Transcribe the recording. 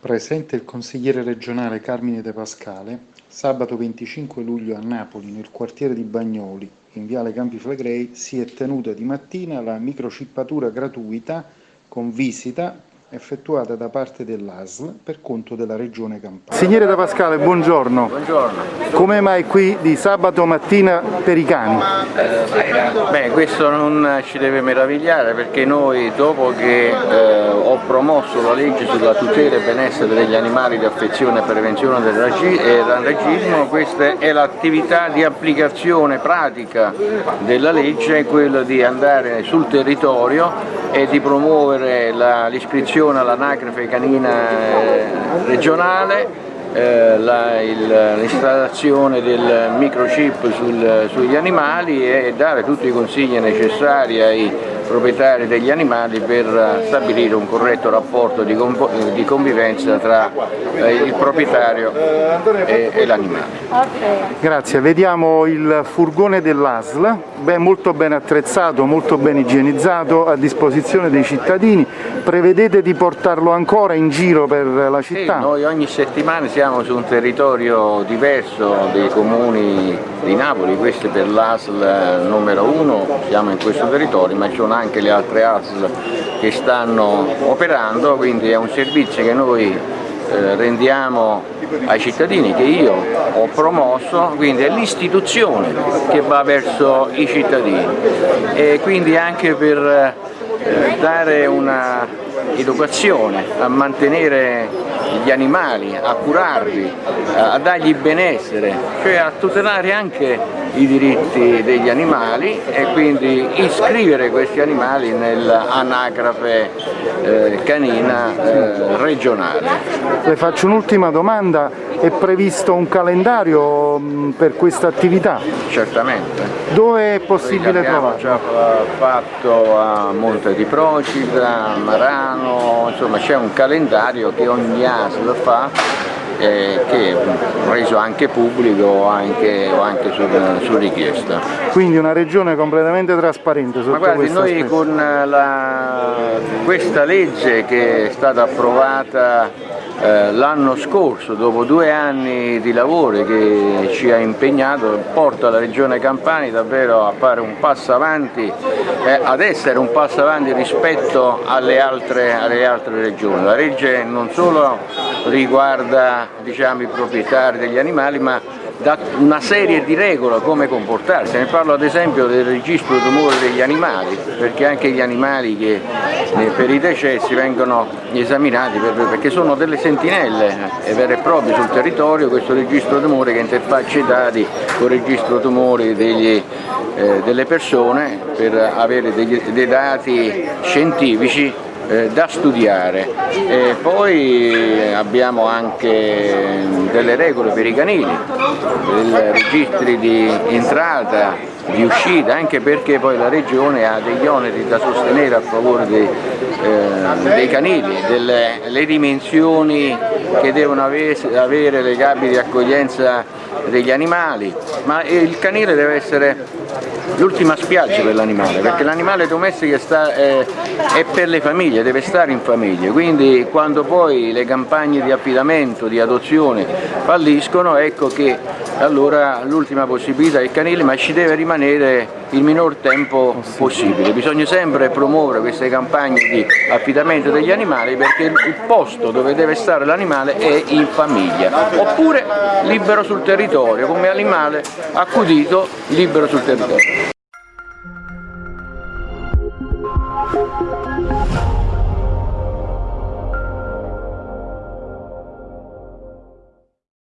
Presente il consigliere regionale Carmine De Pascale, sabato 25 luglio a Napoli, nel quartiere di Bagnoli, in viale Campi Flegrei, si è tenuta di mattina la microchippatura gratuita con visita effettuata da parte dell'ASL per conto della Regione Campania. Signore Da Pascale, buongiorno. Buongiorno. Come mai qui di sabato mattina per i cani? Eh, beh, questo non ci deve meravigliare perché noi dopo che eh, ho promosso la legge sulla tutela e benessere degli animali di affezione e prevenzione del randagismo, questa è l'attività di applicazione pratica della legge, quella di andare sul territorio e di promuovere l'iscrizione all'anagrafe canina eh, regionale eh, l'installazione del microchip sul, sugli animali e dare tutti i consigli necessari ai proprietari degli animali per stabilire un corretto rapporto di, di convivenza tra eh, il proprietario e, e l'animale. Grazie, vediamo il furgone dell'ASL, molto ben attrezzato, molto ben igienizzato, a disposizione dei cittadini. Prevedete di portarlo ancora in giro per la città? Sì, noi ogni settimana siamo su un territorio diverso dei comuni di Napoli, questo è per l'ASL numero uno, siamo in questo territorio, ma ci sono anche le altre ASL che stanno operando, quindi è un servizio che noi eh, rendiamo ai cittadini che io ho promosso, quindi è l'istituzione che va verso i cittadini. E quindi anche per eh, dare una educazione a mantenere gli animali, a curarli, a dargli benessere, cioè a tutelare anche i diritti degli animali e quindi iscrivere questi animali nell'anagrafe eh, canina eh, regionale. Le faccio un'ultima domanda, è previsto un calendario mm, per questa attività? Certamente. Dove è possibile trovarlo? Già fatto a Monte di Procida, a Marano, insomma c'è un calendario che ogni ASL fa eh, che è reso anche pubblico o anche, o anche su, su, richiesta. Quindi una regione completamente trasparente sotto Ma guardi, noi aspetto. con la, questa legge che è stata approvata eh, l'anno scorso, dopo due anni di lavoro che ci ha impegnato, porta la Regione Campania davvero a fare un passo avanti, eh, ad essere un passo avanti rispetto alle altre, alle altre regioni. La legge non solo riguarda diciamo, i proprietari degli animali, ma da una serie di regole come comportarsi, ne parlo ad esempio del registro tumore degli animali, perché anche gli animali che eh, per i decessi vengono esaminati perché sono delle sentinelle eh, vere e proprie sul territorio, questo registro tumore che interfaccia i dati con il registro tumori degli, eh, delle persone per avere degli, dei dati scientifici eh, da studiare. E poi abbiamo anche delle regole per i canili, dei registri di entrata, di uscita, anche perché poi la Regione ha degli oneri da sostenere a favore dei, eh, dei canili, delle le dimensioni che devono avere, avere le gabbie di accoglienza degli animali, ma il canile deve essere l'ultima spiaggia per l'animale, perché l'animale domestico sta, è, è, per le famiglie, deve stare in famiglia, quindi quando poi le campagne di affidamento, di adozione falliscono, ecco che allora l'ultima possibilità è il canile, ma ci deve rimanere il minor tempo possibile. Bisogna sempre promuovere queste campagne di affidamento degli animali perché il posto dove deve stare l'animale è in famiglia, oppure libero sul territorio, come animale accudito libero sul territorio.